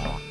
Bye.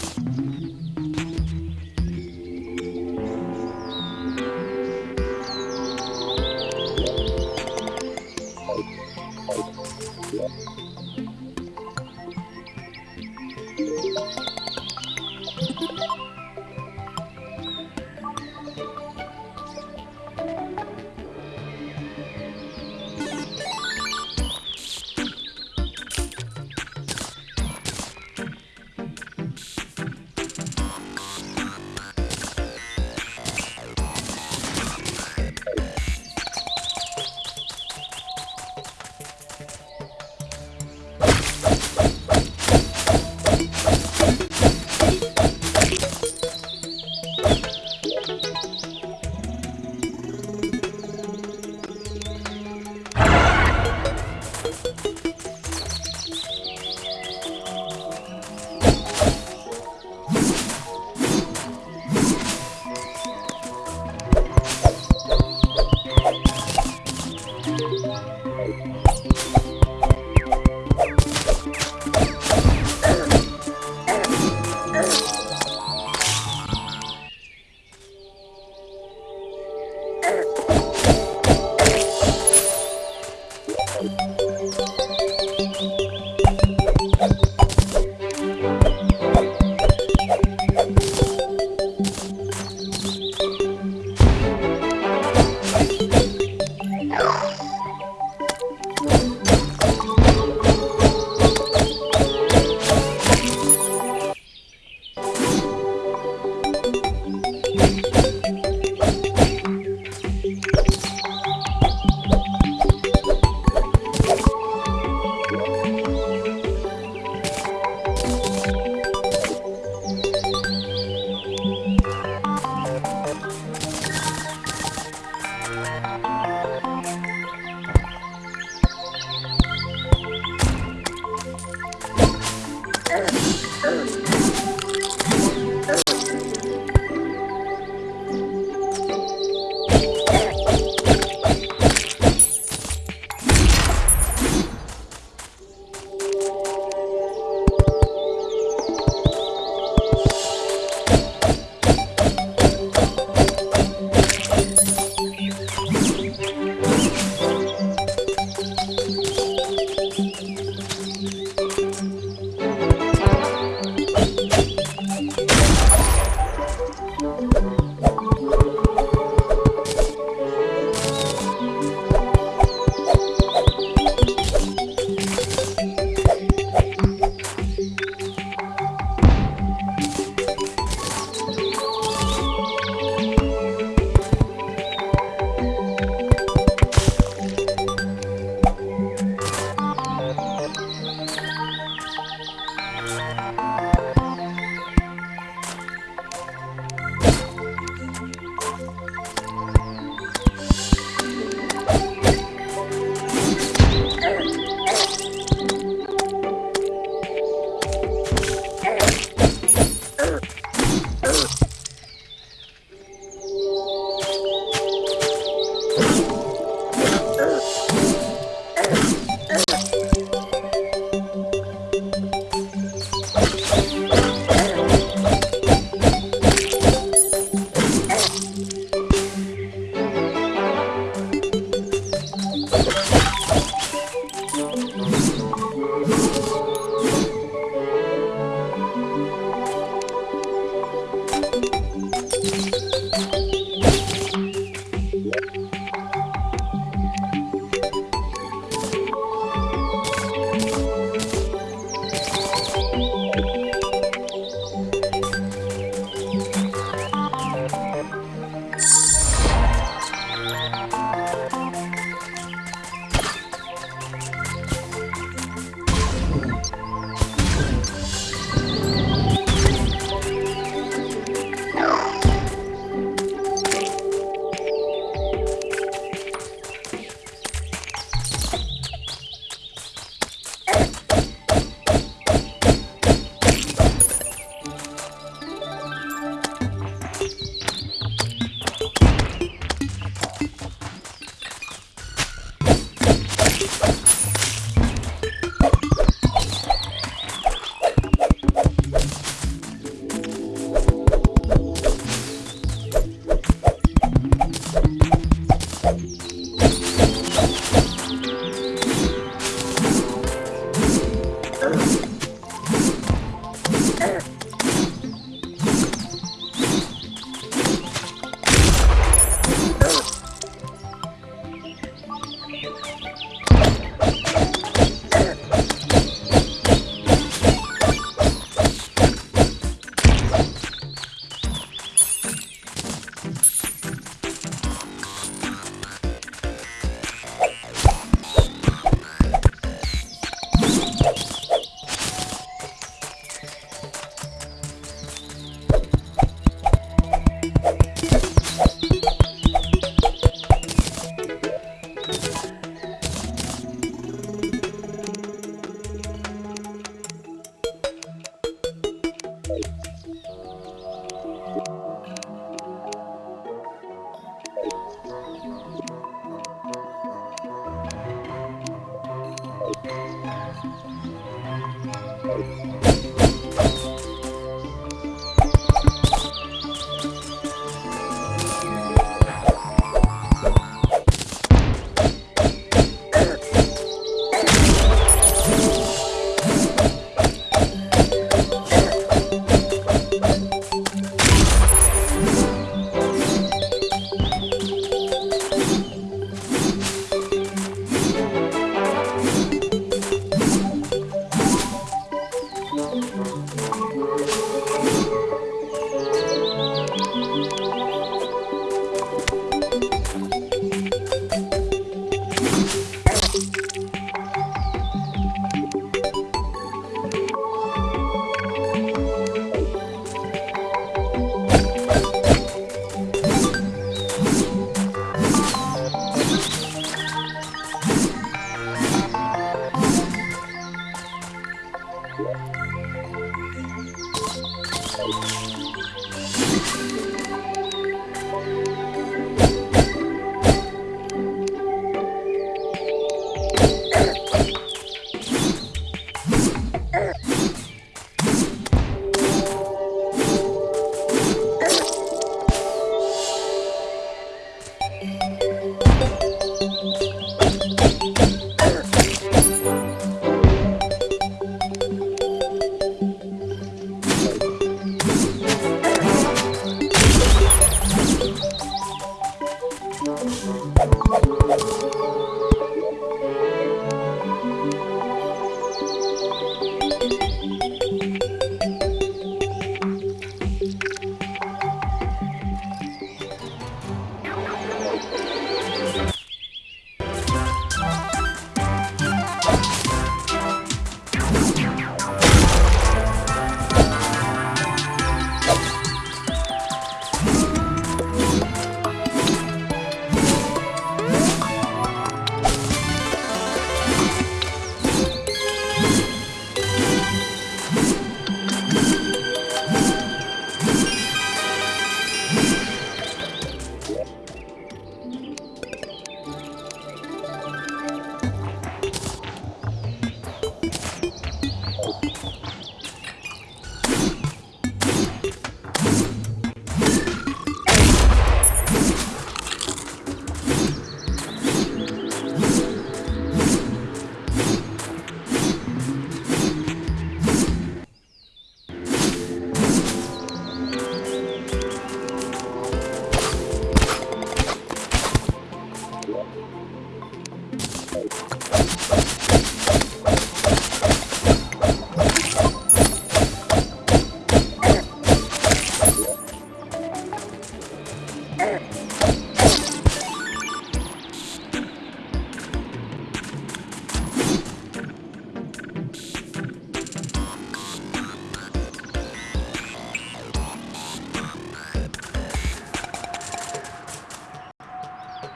You